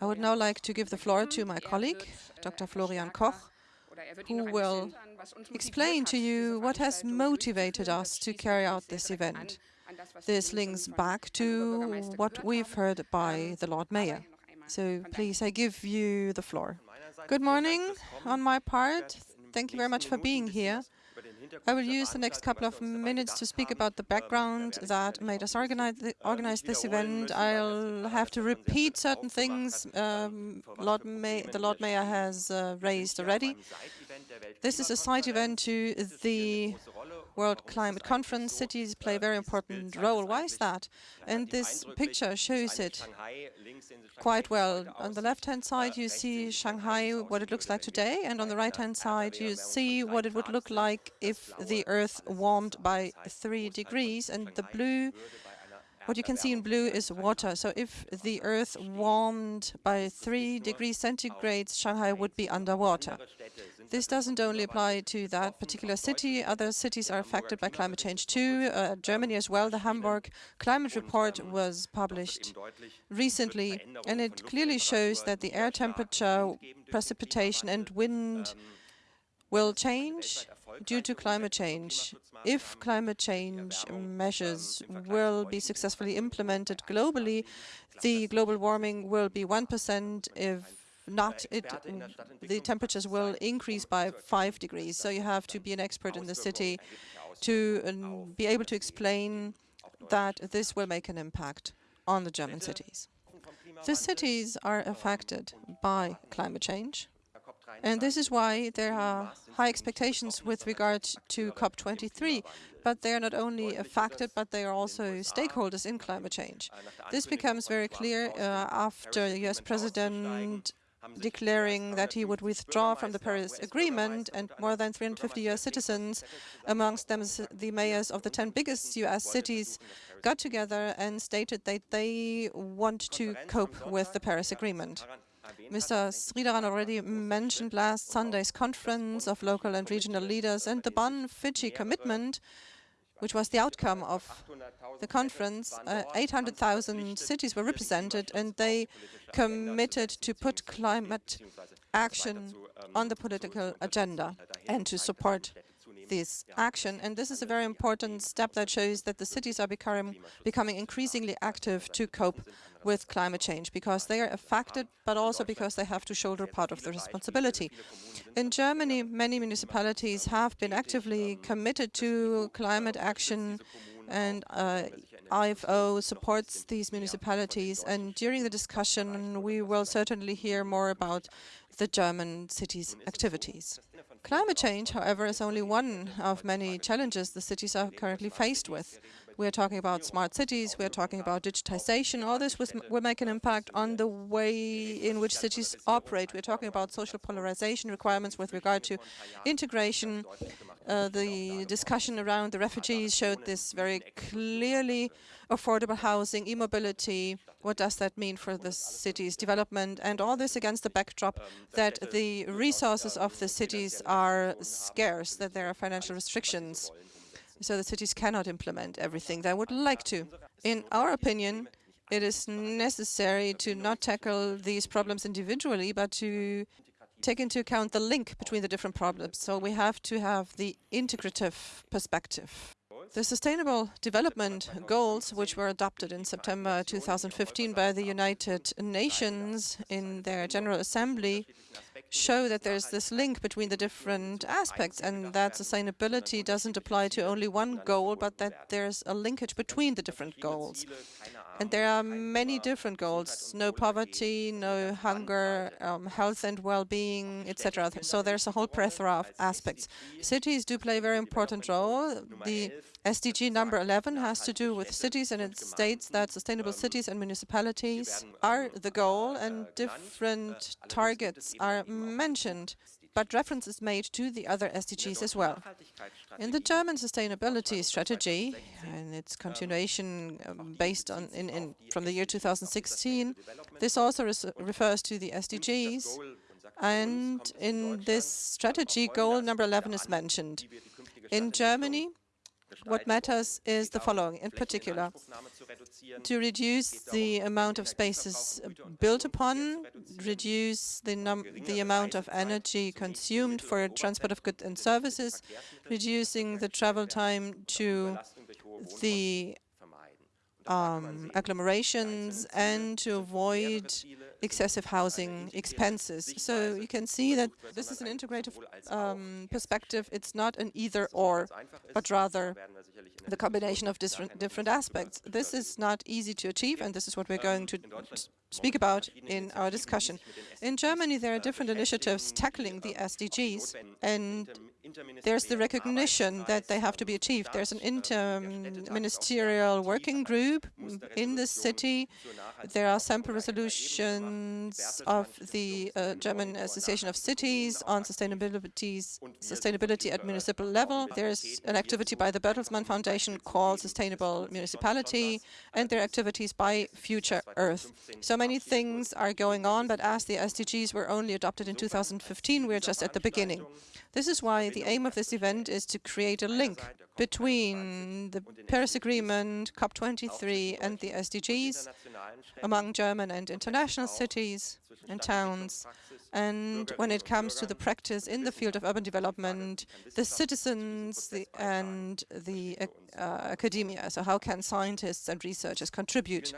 I would now like to give the floor to my colleague, Dr. Florian Koch, who will explain to you what has motivated us to carry out this event. This links back to what we've heard by the Lord Mayor. So please, I give you the floor. Good morning on my part. Thank you very much for being here. I will use the next couple of minutes to speak about the background that made us organize, organize this event. I'll have to repeat certain things um, Lord May, the Lord Mayor has uh, raised already. This is a side event to the World Climate Conference. Cities play a very important role. Why is that? And this picture shows it quite well. On the left-hand side, you see Shanghai, what it looks like today, and on the right-hand side, you see what it would look like if the Earth warmed by three degrees, and the blue what you can see in blue is water. So if the Earth warmed by 3 degrees centigrade, Shanghai would be underwater. This doesn't only apply to that particular city. Other cities are affected by climate change too. Uh, Germany as well. The Hamburg Climate Report was published recently, and it clearly shows that the air temperature, precipitation and wind will change due to climate change. If climate change measures will be successfully implemented globally, the global warming will be 1%. If not, it, the temperatures will increase by 5 degrees. So you have to be an expert in the city to um, be able to explain that this will make an impact on the German cities. The cities are affected by climate change. And this is why there are high expectations with regard to COP23. But they are not only affected, but they are also stakeholders in climate change. This becomes very clear uh, after the US President declaring that he would withdraw from the Paris Agreement and more than 350 US citizens, amongst them the mayors of the 10 biggest US cities, got together and stated that they want to cope with the Paris Agreement. Mr. Sridharan already mentioned last Sunday's conference of local and regional leaders and the Bonn-Fiji commitment, which was the outcome of the conference. Uh, 800,000 cities were represented and they committed to put climate action on the political agenda and to support this action. And this is a very important step that shows that the cities are becoming, becoming increasingly active to cope with climate change because they are affected, but also because they have to shoulder part of the responsibility. In Germany, many municipalities have been actively committed to climate action and uh, IFO supports these municipalities. And during the discussion, we will certainly hear more about the German cities' activities. Climate change, however, is only one of many challenges the cities are currently faced with. We are talking about smart cities, we are talking about digitization. All this will make an impact on the way in which cities operate. We are talking about social polarization requirements with regard to integration. Uh, the discussion around the refugees showed this very clearly. Affordable housing, e-mobility, what does that mean for the city's development? And all this against the backdrop that the resources of the cities are scarce, that there are financial restrictions so the cities cannot implement everything they would like to. In our opinion, it is necessary to not tackle these problems individually, but to take into account the link between the different problems. So we have to have the integrative perspective. The Sustainable Development Goals, which were adopted in September 2015 by the United Nations in their General Assembly, show that there's this link between the different aspects and that sustainability doesn't apply to only one goal, but that there's a linkage between the different goals. And there are many different goals, no poverty, no hunger, um, health and well-being, etc. So there's a whole plethora of aspects. Cities do play a very important role. The SDG number 11 has to do with cities and it states that sustainable cities and municipalities are the goal and different targets are mentioned but reference is made to the other SDGs as well. In the German sustainability strategy, and its continuation um, based on in, in, from the year 2016, this also refers to the SDGs, and in this strategy, goal number 11 is mentioned. In Germany, what matters is the following, in particular, to reduce uh, the amount of spaces built upon, reduce the, the amount of energy consumed for transport of goods and services, reducing the travel time to the um, agglomerations and to avoid excessive housing expenses. So you can see that this is an integrative um, perspective. It's not an either-or, but rather the combination of different, different aspects. This is not easy to achieve, and this is what we're going to speak about in our discussion. In Germany, there are different initiatives tackling the SDGs, and there's the recognition that they have to be achieved. There's an inter-ministerial um, working group in the city. There are sample resolutions uh, of the uh, German Association of Cities on sustainability at municipal level. There's an activity by the Bertelsmann Foundation called Sustainable Municipality, and there are activities by Future Earth. So many things are going on, but as the SDGs were only adopted in 2015, we're just at the beginning. This is why the aim of this event is to create a link between the Paris Agreement, COP23 and the SDGs among German and international cities and towns. And when it comes to the practice in the field of urban development, the citizens the, and the uh, academia. So how can scientists and researchers contribute?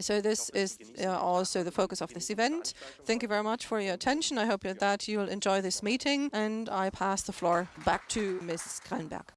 So this is uh, also the focus of this event. Thank you very much for your attention. I hope that you will enjoy this meeting and I pass the floor back to Ms. Krenberg.